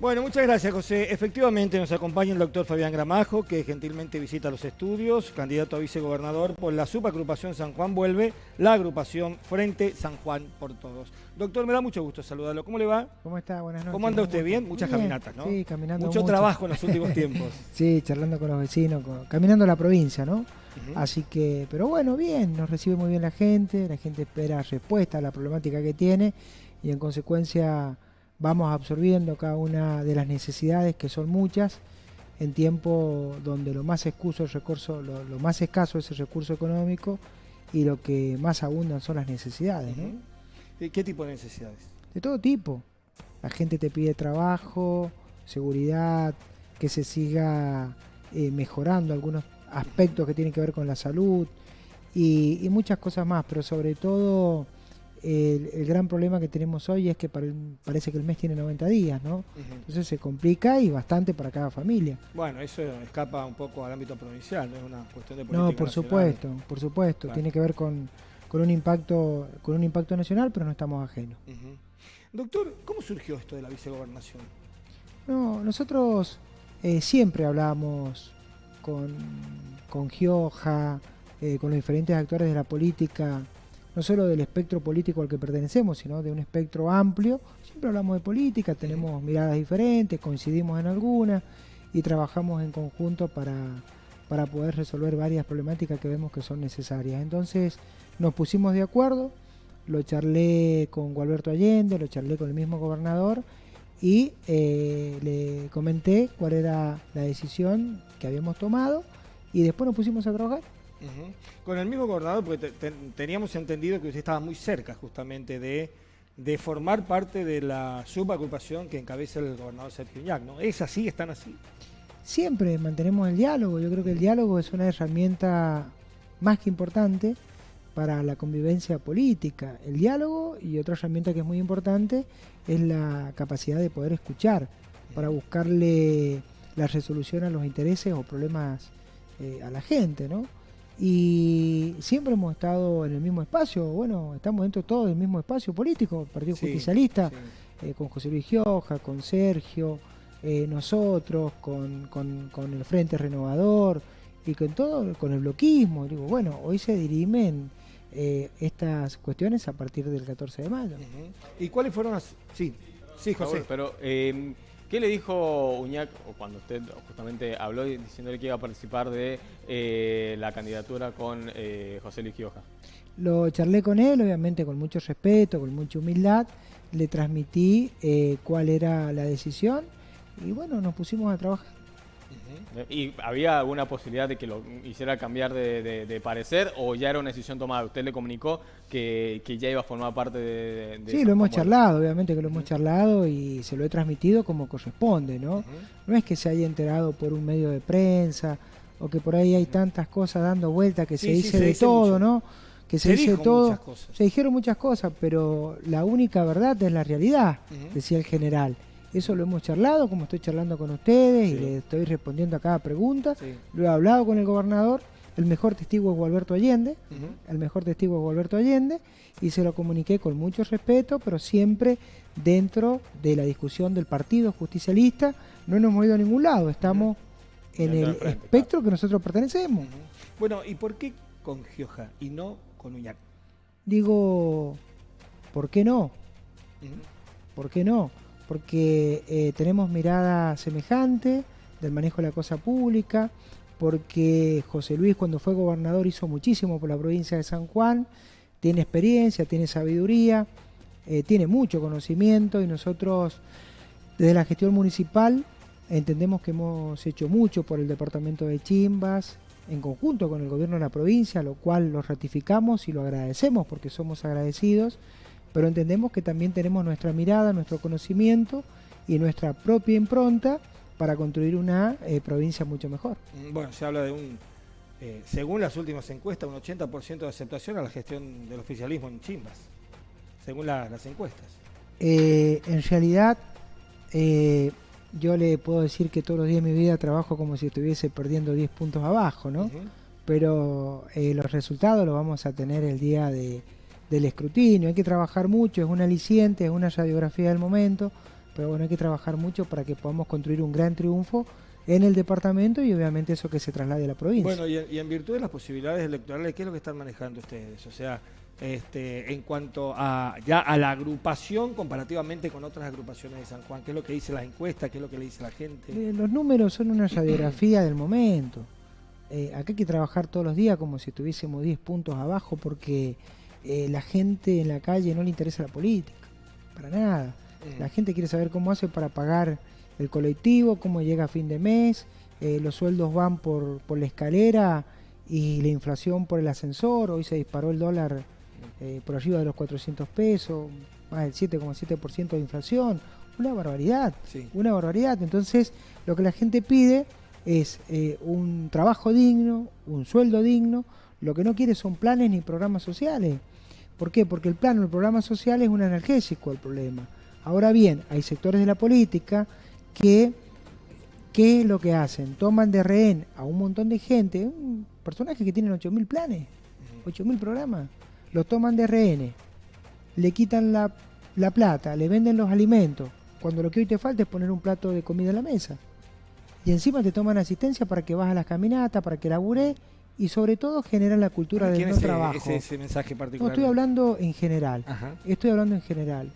Bueno, muchas gracias, José. Efectivamente, nos acompaña el doctor Fabián Gramajo, que gentilmente visita los estudios, candidato a vicegobernador por la subagrupación San Juan Vuelve, la agrupación Frente San Juan por Todos. Doctor, me da mucho gusto saludarlo. ¿Cómo le va? ¿Cómo está? Buenas noches. ¿Cómo anda usted? ¿Bien? Muchas caminatas, ¿no? Sí, caminando mucho, trabajo en los últimos tiempos. sí, charlando con los vecinos, caminando la provincia, ¿no? Así que, pero bueno, bien, nos recibe muy bien la gente, la gente espera respuesta a la problemática que tiene y en consecuencia vamos absorbiendo cada una de las necesidades, que son muchas, en tiempo donde lo más escaso, el recurso, lo, más escaso es el recurso económico y lo que más abundan son las necesidades. ¿Qué tipo de necesidades? De todo tipo. La gente te pide trabajo, seguridad, que se siga eh, mejorando algunos aspectos que tienen que ver con la salud y muchas cosas más, pero sobre todo el, gran problema que tenemos hoy es que parece que el mes tiene 90 días, ¿no? Entonces se complica y bastante para cada familia. Bueno, eso escapa un poco al ámbito provincial, no es una cuestión de política No, por supuesto, por supuesto, tiene que ver con, un impacto con un impacto nacional, pero no estamos ajenos. Doctor, ¿cómo surgió esto de la vicegobernación? No, nosotros eh, siempre hablábamos con, con Gioja, eh, con los diferentes actores de la política no solo del espectro político al que pertenecemos, sino de un espectro amplio. Siempre hablamos de política, tenemos miradas diferentes, coincidimos en algunas y trabajamos en conjunto para, para poder resolver varias problemáticas que vemos que son necesarias. Entonces nos pusimos de acuerdo, lo charlé con Gualberto Allende, lo charlé con el mismo gobernador y eh, le comenté cuál era la decisión que habíamos tomado y después nos pusimos a trabajar. Con el mismo gobernador, porque teníamos entendido que usted estaba muy cerca justamente de, de formar parte de la subagrupación que encabeza el gobernador Sergio Iñac, ¿no? ¿Es así? ¿Están así? Siempre mantenemos el diálogo. Yo creo que el diálogo es una herramienta más que importante para la convivencia política. El diálogo y otra herramienta que es muy importante es la capacidad de poder escuchar para buscarle la resolución a los intereses o problemas eh, a la gente, ¿no? Y siempre hemos estado en el mismo espacio, bueno, estamos dentro todos del mismo espacio político, Partido Justicialista, eh, con José Luis Gioja, con Sergio, eh, nosotros, con, con, el Frente Renovador y con todo, con el bloquismo. Digo, bueno, hoy se dirimen eh, estas cuestiones a partir del 14 de mayo. ¿Y cuáles fueron las...? Sí, sí, José. pero... ¿Qué le dijo Uñac cuando usted justamente habló diciéndole que iba a participar de eh, la candidatura con eh, José Luis Gioja? Lo charlé con él, obviamente con mucho respeto, con mucha humildad, le transmití eh, cuál era la decisión y bueno, nos pusimos a trabajar. ¿Y había alguna posibilidad de que lo hiciera cambiar de, parecer o ya era una decisión tomada? ¿Usted le comunicó que, ya iba a formar parte de... sí, lo hemos charlado, obviamente que lo hemos charlado y se lo he transmitido como corresponde, ¿no? No es que se haya enterado por un medio de prensa o que por ahí hay tantas cosas dando vuelta que se dice de todo, ¿no? Que se, dice todo. Se dijeron muchas cosas, pero la única verdad es la realidad, decía el general. Eso lo hemos charlado, como estoy charlando con ustedes y le estoy respondiendo a cada pregunta. Lo he hablado con el gobernador. El mejor testigo es Gualberto Allende. El mejor testigo es Gualberto Allende. Y se lo comuniqué con mucho respeto, pero siempre dentro de la discusión del partido justicialista. No nos hemos ido a ningún lado. Estamos en el espectro que nosotros pertenecemos. Bueno, ¿y por qué con Gioja y no con Uñac? Digo, ¿por qué no? ¿Por qué no? Porque eh, tenemos mirada semejante del manejo de la cosa pública, porque José Luis cuando fue gobernador hizo muchísimo por la provincia de San Juan, tiene experiencia, tiene sabiduría, eh, tiene mucho conocimiento y nosotros desde la gestión municipal entendemos que hemos hecho mucho por el departamento de Chimbas en conjunto con el gobierno de la provincia, lo cual lo ratificamos y lo agradecemos porque somos agradecidos pero entendemos que también tenemos nuestra mirada, nuestro conocimiento y nuestra propia impronta para construir una eh, provincia mucho mejor. Mm, bueno, se habla de un, eh, según las últimas encuestas, un 80% de aceptación a la gestión del oficialismo en Chimbas, según las encuestas. Eh, en realidad, yo le puedo decir que todos los días de mi vida trabajo como si estuviese perdiendo 10 puntos abajo, ¿no? Pero los resultados los vamos a tener el día de del escrutinio, hay que trabajar mucho, es un aliciente, es una radiografía del momento, pero bueno, hay que trabajar mucho para que podamos construir un gran triunfo en el departamento y obviamente eso que se traslade a la provincia. Bueno, y, en virtud de las posibilidades electorales, ¿qué es lo que están manejando ustedes? O sea, este, en cuanto a ya a la agrupación comparativamente con otras agrupaciones de San Juan, ¿qué es lo que dice la encuesta? ¿Qué es lo que le dice la gente? Eh, los números son una radiografía del momento. Eh, acá hay que trabajar todos los días como si tuviésemos 10 puntos abajo porque eh, la gente en la calle no le interesa la política, para nada. La gente quiere saber cómo hace para pagar el colectivo, cómo llega a fin de mes, eh, los sueldos van por, por, la escalera y la inflación por el ascensor, hoy se disparó el dólar eh, por arriba de los 400 pesos, más del 7,7% de inflación, una barbaridad, una barbaridad. Entonces, lo que la gente pide es eh, un trabajo digno, un sueldo digno, lo que no quiere son planes ni programas sociales. ¿Por qué? Porque el plan o el programa social es un analgésico al problema. Ahora bien, hay sectores de la política que, ¿qué es lo que hacen? Toman de rehén a un montón de gente, un personaje que tienen 8.000 planes, 8.000 programas, los toman de rehenes, le quitan la, la plata, le venden los alimentos, cuando lo que hoy te falta es poner un plato de comida en la mesa. Y encima te toman asistencia para que vas a las caminatas, para que labures y sobre todo generan la cultura del no trabajo. Ese, mensaje particular? No estoy hablando en general. Estoy hablando en general.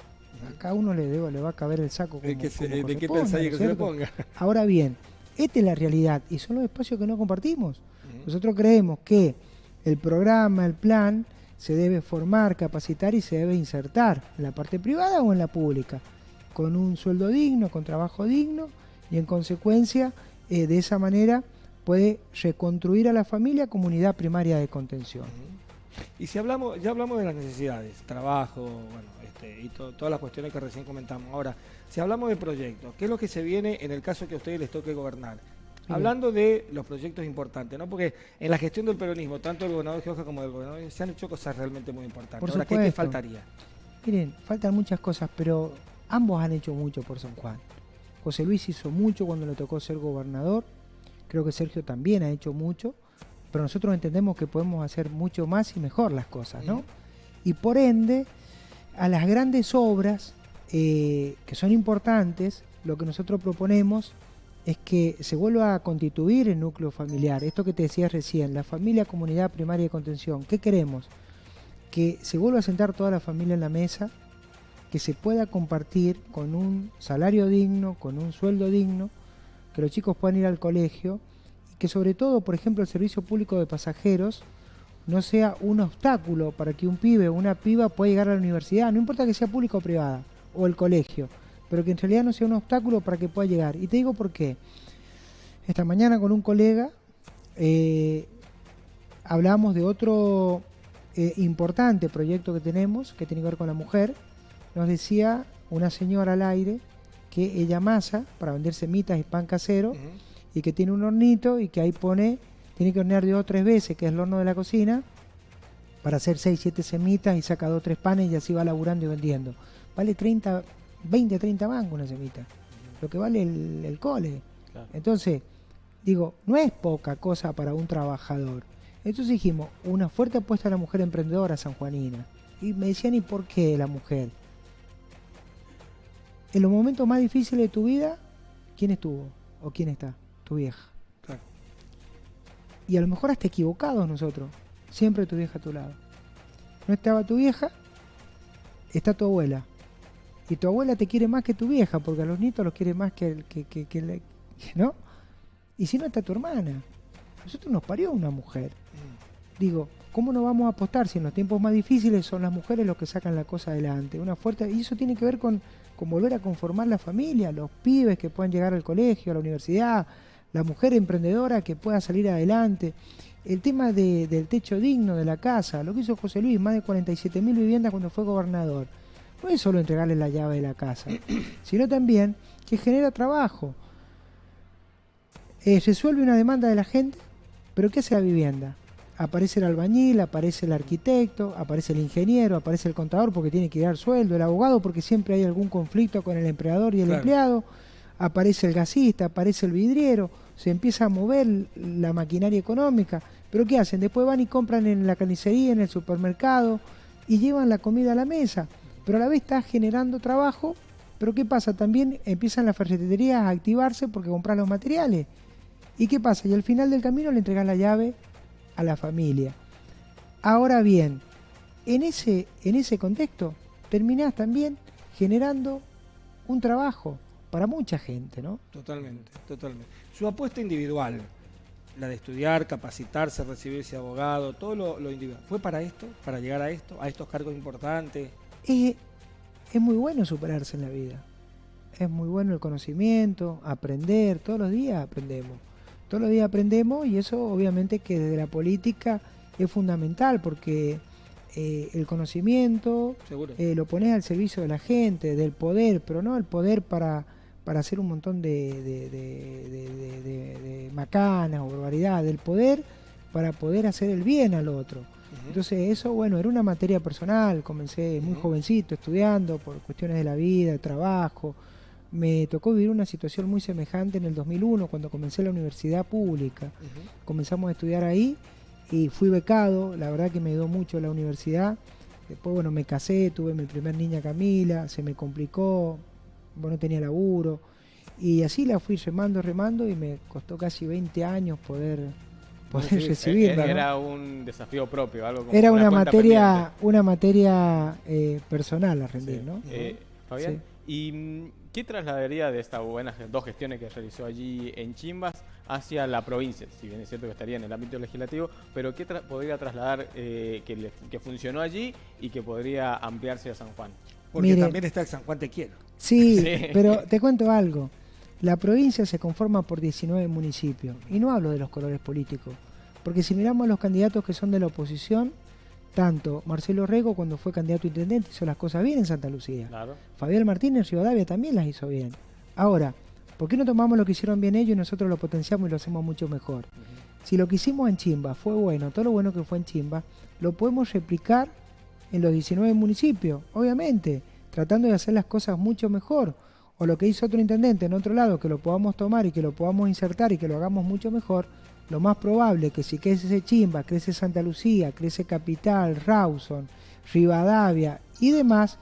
A cada uno le, debo, le va a caber el saco. Como, ¿De qué, que se lo ponga? Ahora bien, esta es la realidad y son los espacios que no compartimos. Nosotros creemos que el programa, el plan, se debe formar, capacitar y se debe insertar en la parte privada o en la pública, con un sueldo digno, con trabajo digno y en consecuencia eh, de esa manera puede reconstruir a la familia como unidad primaria de contención. Y si hablamos, ya hablamos de las necesidades, trabajo, bueno, este, y todas las cuestiones que recién comentamos. Ahora, si hablamos de proyectos, ¿qué es lo que se viene en el caso que a ustedes les toque gobernar? Hablando de los proyectos importantes, ¿no? Porque en la gestión del peronismo, tanto del gobernador Georgia como del gobernador, se han hecho cosas realmente muy importantes. Ahora, ¿qué te faltaría? Miren, faltan muchas cosas, pero ambos han hecho mucho por San Juan. José Luis hizo mucho cuando le tocó ser gobernador, creo que Sergio también ha hecho mucho, pero nosotros entendemos que podemos hacer mucho más y mejor las cosas, ¿no? Y por ende, a las grandes obras eh, que son importantes, lo que nosotros proponemos es que se vuelva a constituir el núcleo familiar. Esto que te decía recién, la familia, comunidad primaria de contención. ¿Qué queremos? Que se vuelva a sentar toda la familia en la mesa, que se pueda compartir con un salario digno, con un sueldo digno, que los chicos puedan ir al colegio y que sobre todo, por ejemplo, el servicio público de pasajeros no sea un obstáculo para que un pibe o una piba pueda llegar a la universidad, no importa que sea pública o privada, o el colegio, pero que en realidad no sea un obstáculo para que pueda llegar. Y te digo por qué. Esta mañana con un colega eh, hablamos de otro eh, importante proyecto que tenemos, que tiene que ver con la mujer. Nos decía una señora al aire que ella masa para vender semitas y pan casero y que tiene un hornito y que ahí pone tiene que hornear dos o tres veces, que es el horno de la cocina, para hacer 6, 7 semitas y saca dos o tres panes y así va laburando y vendiendo. Vale 30, 20, 30 mangos una semita, lo que vale el, cole. Entonces, digo, no es poca cosa para un trabajador. Entonces dijimos, una fuerte apuesta a la mujer emprendedora sanjuanina. Y me decían, ¿y por qué la mujer? En los momentos más difíciles de tu vida, ¿quién estuvo? ¿O quién está? Tu vieja y a lo mejor hasta equivocados nosotros. Siempre tu vieja a tu lado. No estaba tu vieja, está tu abuela. Y tu abuela te quiere más que tu vieja, porque a los nietos los quiere más que, el, que, que, que ¿no? Y si no está tu hermana. A nosotros nos parió una mujer. Digo, ¿cómo no vamos a apostar si en los tiempos más difíciles son las mujeres los que sacan la cosa adelante? Una fuerte, y eso tiene que ver con, con volver a conformar la familia, los pibes que puedan llegar al colegio, a la universidad, la mujer emprendedora que pueda salir adelante, el tema del techo digno de la casa, lo que hizo José Luis, más de 47 mil viviendas cuando fue gobernador. No es solo entregarle la llave de la casa, sino también que genera trabajo. Eh, resuelve una demanda de la gente, pero ¿qué hace la vivienda? Aparece el albañil, aparece el arquitecto, aparece el ingeniero, aparece el contador porque tiene que dar sueldo, el abogado porque siempre hay algún conflicto con el empleador y el empleado, aparece el gasista, aparece el vidriero se empieza a mover la maquinaria económica. Pero ¿qué hacen? Después van y compran en la carnicería, en el supermercado y llevan la comida a la mesa. Pero a la vez está generando trabajo Pero ¿qué pasa? También empiezan las ferreterías a activarse porque compran los materiales. ¿Y qué pasa? Y al final del camino le entregas la llave a la familia. Ahora bien, en ese, en ese contexto terminás también generando un trabajo para mucha gente, ¿no? Totalmente, totalmente. Su apuesta individual, la de estudiar, capacitarse, recibirse abogado, todo lo, individual, ¿fue para esto? ¿Para llegar a esto? ¿A estos cargos importantes? Es, es muy bueno superarse en la vida. Es muy bueno el conocimiento, aprender, todos los días aprendemos. Todos los días aprendemos y eso obviamente que desde la política es fundamental porque eh, el conocimiento eh, lo pones al servicio de la gente, del poder, pero no el poder para, para hacer un montón de, de, macanas o barbaridades, del poder para poder hacer el bien al otro. Entonces eso, bueno, era una materia personal, comencé muy jovencito estudiando por cuestiones de la vida, trabajo. Me tocó vivir una situación muy semejante en el 2001 cuando comencé la universidad pública. Comenzamos a estudiar ahí y fui becado, la verdad que me ayudó mucho la universidad. Después, bueno, me casé, tuve mi primer niña Camila, se me complicó, bueno, no tenía laburo. Y así la fui remando, remando y me costó casi 20 años poder, poder recibirla. Era un desafío propio, algo Era una, materia, una materia eh, personal a rendir, ¿no? Eh, Fabián, ¿y mm, qué trasladaría de estas buenas dos gestiones que realizó allí en Chimbas hacia la provincia, si bien es cierto que estaría en el ámbito legislativo, pero ¿qué podría trasladar eh, que, funcionó allí y que podría ampliarse a San Juan? Porque también está el San Juan Te Quiero. Sí, pero te cuento algo. La provincia se conforma por 19 municipios, y no hablo de los colores políticos, porque si miramos a los candidatos que son de la oposición, tanto Marcelo Rego cuando fue candidato a intendente hizo las cosas bien en Santa Lucía. Fabián Martínez Rivadavia también las hizo bien. Ahora, ¿Por qué no tomamos lo que hicieron bien ellos y nosotros lo potenciamos y lo hacemos mucho mejor? Si lo que hicimos en Chimba fue bueno, todo lo bueno que fue en Chimba, lo podemos replicar en los 19 municipios, obviamente, tratando de hacer las cosas mucho mejor. O lo que hizo otro intendente en otro lado, que lo podamos tomar y que lo podamos insertar y que lo hagamos mucho mejor, lo más probable es que si crece Chimba, crece Santa Lucía, crece Capital, Rawson, Rivadavia y demás,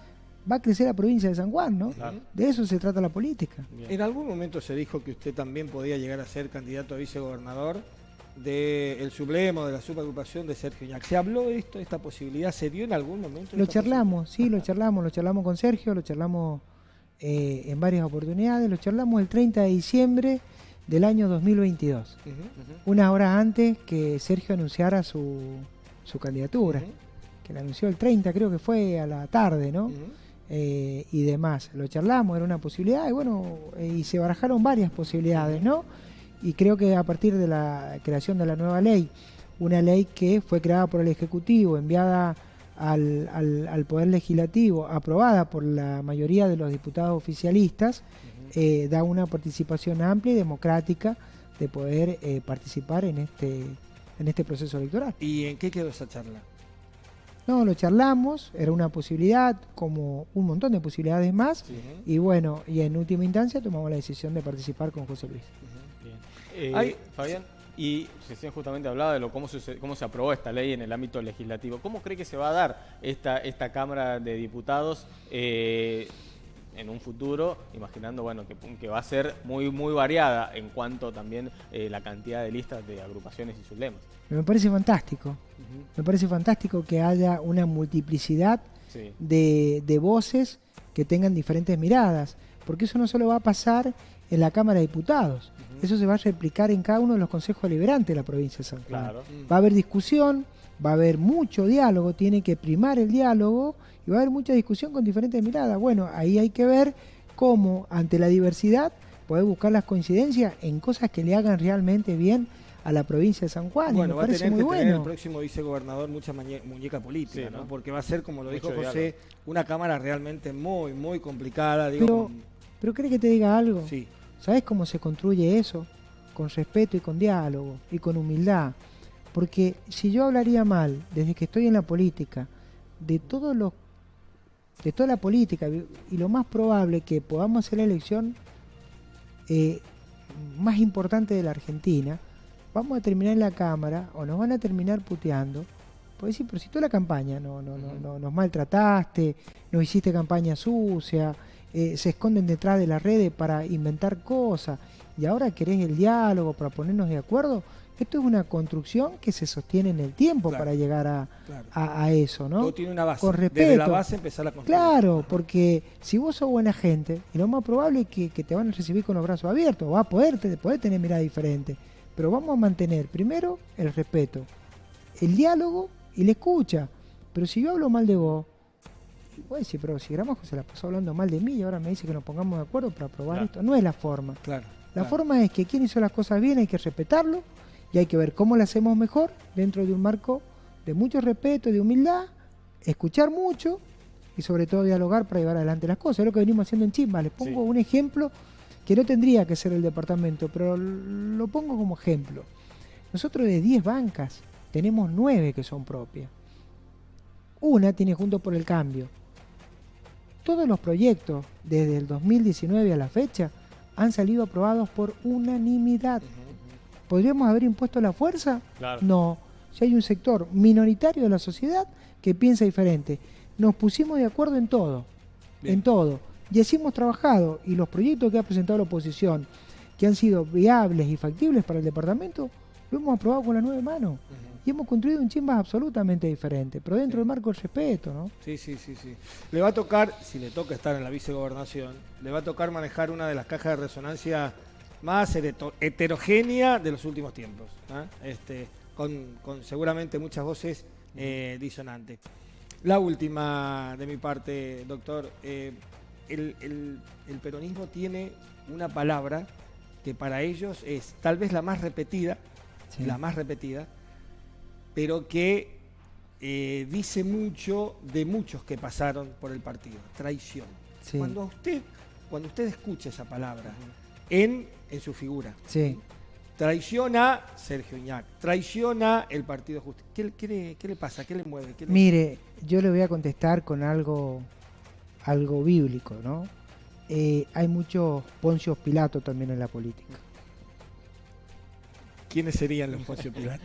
va a crecer la provincia de San Juan, ¿no? De eso se trata la política. En algún momento se dijo que usted también podía llegar a ser candidato a vicegobernador del sublemo, de la subagrupación de Sergio Iñak. ¿Se habló de esto, esta posibilidad? ¿Se dio en algún momento? Lo charlamos, sí, lo charlamos, lo charlamos con Sergio, lo charlamos eh, en varias oportunidades, lo charlamos el 30 de diciembre del año 2022, una hora antes que Sergio anunciara su, su candidatura, que la anunció el 30, creo que fue a la tarde, ¿no? Eh, y demás. Lo charlamos, era una posibilidad, y bueno, eh, y se barajaron varias posibilidades, ¿no? Y creo que a partir de la creación de la nueva ley, una ley que fue creada por el Ejecutivo, enviada al, al, Poder Legislativo, aprobada por la mayoría de los diputados oficialistas, eh, da una participación amplia y democrática de poder participar en este, en este proceso electoral. ¿Y en qué quedó esa charla? No, lo charlamos, era una posibilidad, como un montón de posibilidades más, y bueno, y en última instancia tomamos la decisión de participar con José Luis. Eh, Fabián, y recién justamente hablaba de lo, cómo, se, cómo se aprobó esta ley en el ámbito legislativo. ¿Cómo cree que se va a dar esta, esta Cámara de Diputados? Eh, en un futuro, imaginando bueno que, que, va a ser muy muy variada en cuanto también eh, la cantidad de listas de agrupaciones y sus lemas. Me parece fantástico, me parece fantástico que haya una multiplicidad de, voces que tengan diferentes miradas, porque eso no solo va a pasar en la Cámara de Diputados, eso se va a replicar en cada uno de los consejos deliberantes de la provincia de San Juan. Va a haber discusión, va a haber mucho diálogo, tiene que primar el diálogo y va a haber mucha discusión con diferentes miradas. Bueno, ahí hay que ver cómo ante la diversidad poder buscar las coincidencias en cosas que le hagan realmente bien a la provincia de San Juan. Bueno, va a tener que tener el próximo vicegobernador mucha muñeca política, ¿no? Porque va a ser, como lo dijo José, una cámara realmente muy, muy complicada. pero, pero ¿cree que te diga algo? Sí. ¿Sabes cómo se construye eso? Con respeto y con diálogo y con humildad. Porque si yo hablaría mal desde que estoy en la política de todos los de toda la política y lo más probable que podamos hacer la elección eh, más importante de la Argentina, vamos a terminar en la Cámara o nos van a terminar puteando. Puede decir, pero si toda la campaña no, no, no, nos maltrataste, nos hiciste campaña sucia, eh, se esconden detrás de las redes para inventar cosas y ahora querés el diálogo para ponernos de acuerdo. Esto es una construcción que se sostiene en el tiempo para llegar a, a, eso, ¿no? Todo tiene una base. Con respeto. Desde la base empezar a construir. Claro, porque si vos sos buena gente, y lo más probable es que, te van a recibir con los brazos abiertos, va a poder, poder tener mirada diferente. Pero vamos a mantener primero el respeto, el diálogo y la escucha. Pero si yo hablo mal de vos, voy a decir, pero si Gramajo se la pasó hablando mal de mí y ahora me dice que nos pongamos de acuerdo para aprobar esto, no es la forma. Claro. La forma es que quien hizo las cosas bien hay que respetarlo y hay que ver cómo lo hacemos mejor dentro de un marco de mucho respeto, de humildad, escuchar mucho y sobre todo dialogar para llevar adelante las cosas. Es lo que venimos haciendo en Chimba. Les pongo un ejemplo que no tendría que ser el departamento, pero lo pongo como ejemplo. Nosotros de 10 bancas tenemos 9 que son propias. Una tiene Junto por el Cambio. Todos los proyectos desde el 2019 a la fecha han salido aprobados por unanimidad. ¿Podríamos haber impuesto la fuerza? No. Si hay un sector minoritario de la sociedad que piensa diferente. Nos pusimos de acuerdo en todo. En todo. Y así hemos trabajado. Y los proyectos que ha presentado la oposición, que han sido viables y factibles para el departamento, lo hemos aprobado con las nueve manos y hemos construido un Chimbas absolutamente diferente, pero dentro del marco del respeto, ¿no? Sí, sí, sí, sí. Le va a tocar, si le toca estar en la vicegobernación, le va a tocar manejar una de las cajas de resonancia más heterogénea de los últimos tiempos, ¿ah? este, con, seguramente muchas voces eh, disonantes. La última de mi parte, doctor, eh, el, peronismo tiene una palabra que para ellos es tal vez la más repetida, la más repetida, pero que eh, dice mucho de muchos que pasaron por el partido, traición. Cuando usted, cuando usted escucha esa palabra en, en su figura, sí. traiciona Sergio Iñac, traiciona el Partido Justicia. ¿Qué, le pasa? ¿Qué le mueve? Mire, yo le voy a contestar con algo, algo bíblico, ¿no? Eh, hay muchos Poncios Pilato también en la política. ¿Quiénes serían los Poncio Pilato?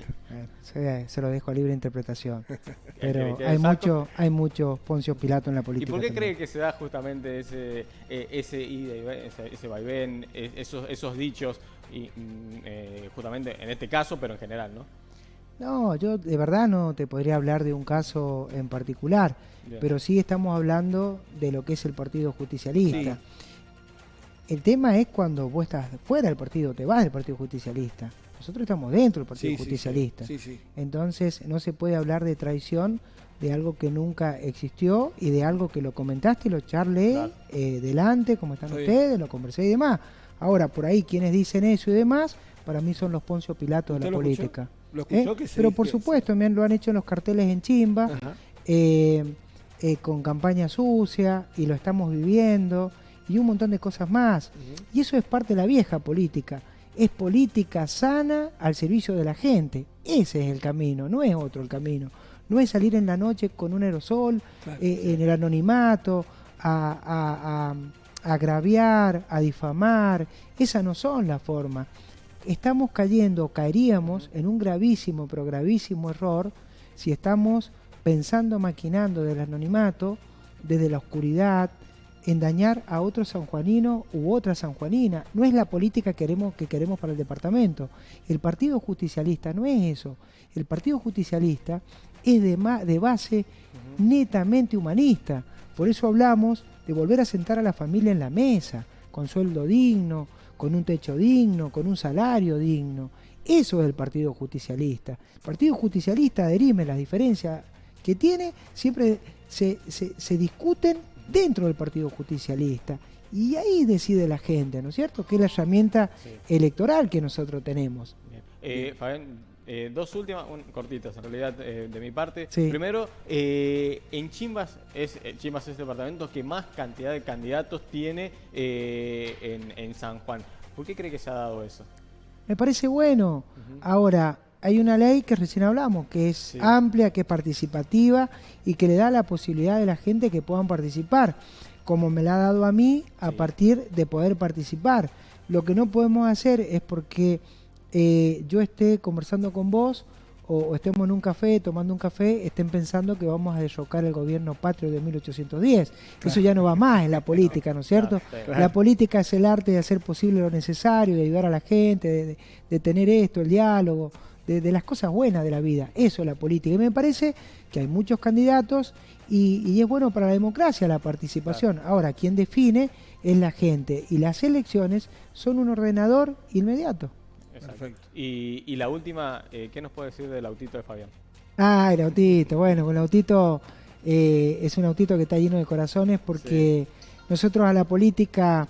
se, lo dejo a libre interpretación. Pero hay mucho, hay muchos Poncio Pilato en la política. ¿Y por qué cree que se da justamente ese, eh, ese ese, vaivén, e, esos, esos dichos, y, mm, eh, justamente en este caso, pero en general, ¿no? No, yo de verdad no te podría hablar de un caso en particular, pero sí estamos hablando de lo que es el Partido Justicialista. El tema es cuando vos estás fuera del partido, te vas del Partido Justicialista. Nosotros estamos dentro del Partido Justicialista. Entonces no se puede hablar de traición de algo que nunca existió y de algo que lo comentaste y lo charlé eh, delante, como están ustedes, lo conversé y demás. Ahora, por ahí quienes dicen eso y demás, para mí son los Poncio Pilatos de la política. ¿Lo escuchó? ¿Eh? Pero por supuesto, también lo han hecho en los carteles en Chimba, eh, con campaña sucia, y lo estamos viviendo, y un montón de cosas más. Y eso es parte de la vieja política es política sana al servicio de la gente. Ese es el camino, no es otro el camino. No es salir en la noche con un aerosol, eh, en el anonimato, a, agraviar, a difamar. Esas no son las formas. Estamos cayendo, caeríamos en un gravísimo, pero gravísimo error si estamos pensando, maquinando del anonimato, desde la oscuridad, en dañar a otro sanjuanino u otra sanjuanina. No es la política que queremos, que queremos para el departamento. El Partido Justicialista no es eso. El Partido Justicialista es de, de base netamente humanista. Por eso hablamos de volver a sentar a la familia en la mesa, con sueldo digno, con un techo digno, con un salario digno. Eso es el Partido Justicialista. El Partido Justicialista adherime las diferencias que tiene, siempre se, se, se discuten dentro del Partido Justicialista. Y ahí decide la gente, ¿no es cierto? Que es la herramienta electoral que nosotros tenemos. Eh, Fabián, eh, dos últimas, cortitas en realidad eh, de mi parte. Primero, en Chimbas es, Chimbas es el departamento que más cantidad de candidatos tiene en, San Juan. ¿Por qué cree que se ha dado eso? Me parece bueno. Ahora, hay una ley que recién hablamos, que es amplia, que es participativa y que le da la posibilidad de la gente que puedan participar, como me la ha dado a mí a partir de poder participar. Lo que no podemos hacer es porque eh, yo esté conversando con vos o, estemos en un café tomando un café, estén pensando que vamos a derrocar el gobierno patrio de 1810. Eso ya no va más en la política, ¿no es cierto? La política es el arte de hacer posible lo necesario, de ayudar a la gente, de, tener esto, el diálogo, de, las cosas buenas de la vida. Eso es la política. Y me parece que hay muchos candidatos y, es bueno para la democracia la participación. Ahora, quien define es la gente y las elecciones son un ordenador inmediato. Perfecto. Y, la última, eh, ¿qué nos puede decir del autito de Fabián? Ah, el autito. Bueno, el autito eh, es un autito que está lleno de corazones porque nosotros a la política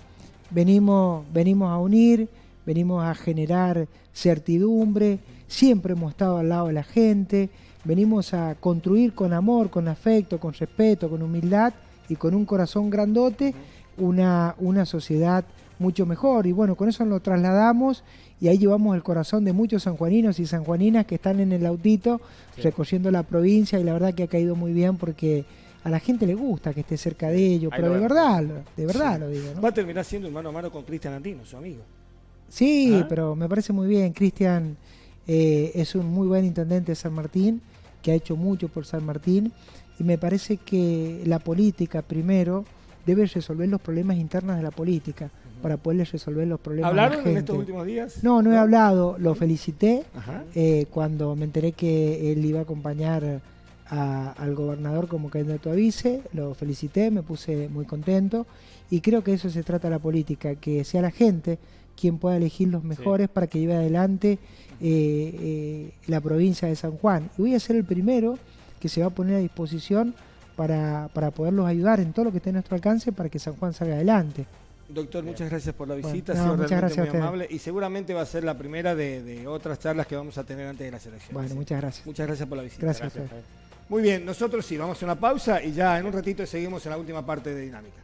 venimos, venimos a unir, venimos a generar certidumbre, siempre hemos estado al lado de la gente, venimos a construir con amor, con afecto, con respeto, con humildad y con un corazón grandote una, una sociedad mucho mejor. Y bueno, con eso lo trasladamos y ahí llevamos el corazón de muchos sanjuaninos y sanjuaninas que están en el autito recorriendo la provincia y la verdad que ha caído muy bien porque a la gente le gusta que esté cerca de ellos, pero de verdad, de verdad lo digo. Va a terminar siendo mano a mano con Cristian Antino, su amigo. Sí, ¿Ah? pero me parece muy bien. Cristian eh, es un muy buen intendente de San Martín, que ha hecho mucho por San Martín, y me parece que la política primero debe resolver los problemas internos de la política para poderles resolver los problemas. ¿Hablaron en estos últimos días? No, no he hablado, lo felicité eh, cuando me enteré que él iba a acompañar al gobernador como candidato a vice, lo felicité, me puse muy contento y creo que eso se trata la política, que sea la gente quien pueda elegir los mejores para que lleve adelante eh, eh, la provincia de San Juan. Y voy a ser el primero que se va a poner a disposición para, para poderlos ayudar en todo lo que esté a nuestro alcance para que San Juan salga adelante. Doctor, muchas gracias por la visita, ha sido realmente muy amable y seguramente va a ser la primera de, otras charlas que vamos a tener antes de la selección. Bueno, muchas gracias. Muchas gracias por la visita. Gracias, Muy bien, nosotros sí, vamos a una pausa y ya en un ratito seguimos en la última parte de Dinámica.